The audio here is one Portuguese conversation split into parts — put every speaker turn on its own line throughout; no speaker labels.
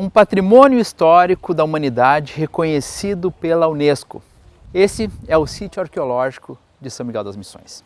um patrimônio histórico da humanidade reconhecido pela Unesco. Esse é o sítio arqueológico de São Miguel das Missões.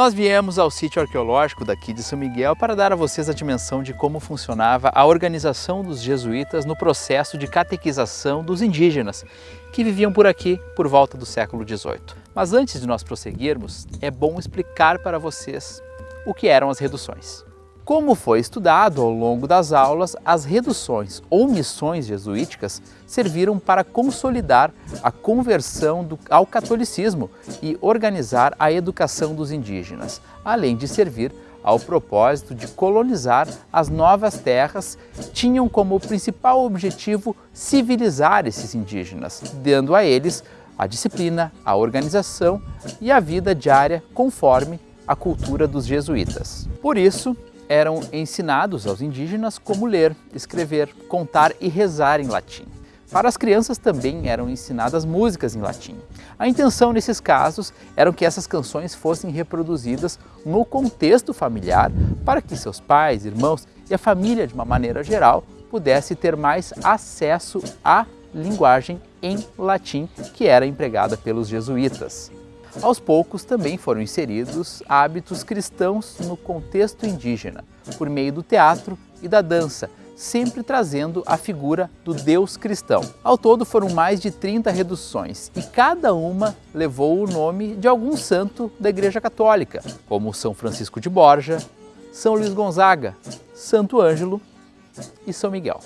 Nós viemos ao sítio arqueológico daqui de São Miguel para dar a vocês a dimensão de como funcionava a organização dos jesuítas no processo de catequização dos indígenas que viviam por aqui por volta do século XVIII. Mas antes de nós prosseguirmos, é bom explicar para vocês o que eram as reduções. Como foi estudado ao longo das aulas, as reduções ou missões jesuíticas serviram para consolidar a conversão do, ao catolicismo e organizar a educação dos indígenas, além de servir ao propósito de colonizar as novas terras, tinham como principal objetivo civilizar esses indígenas, dando a eles a disciplina, a organização e a vida diária conforme a cultura dos jesuítas. Por isso, eram ensinados aos indígenas como ler, escrever, contar e rezar em latim. Para as crianças também eram ensinadas músicas em latim. A intenção nesses casos era que essas canções fossem reproduzidas no contexto familiar para que seus pais, irmãos e a família de uma maneira geral pudesse ter mais acesso à linguagem em latim que era empregada pelos jesuítas. Aos poucos também foram inseridos hábitos cristãos no contexto indígena, por meio do teatro e da dança, sempre trazendo a figura do Deus cristão. Ao todo foram mais de 30 reduções e cada uma levou o nome de algum santo da Igreja Católica, como São Francisco de Borja, São Luís Gonzaga, Santo Ângelo e São Miguel.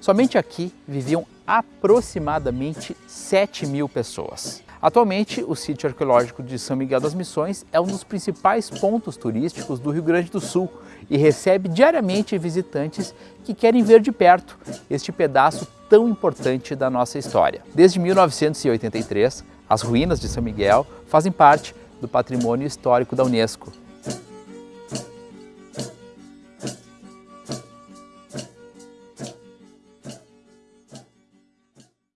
Somente aqui viviam aproximadamente 7 mil pessoas. Atualmente, o sítio arqueológico de São Miguel das Missões é um dos principais pontos turísticos do Rio Grande do Sul e recebe diariamente visitantes que querem ver de perto este pedaço tão importante da nossa história. Desde 1983, as ruínas de São Miguel fazem parte do patrimônio histórico da Unesco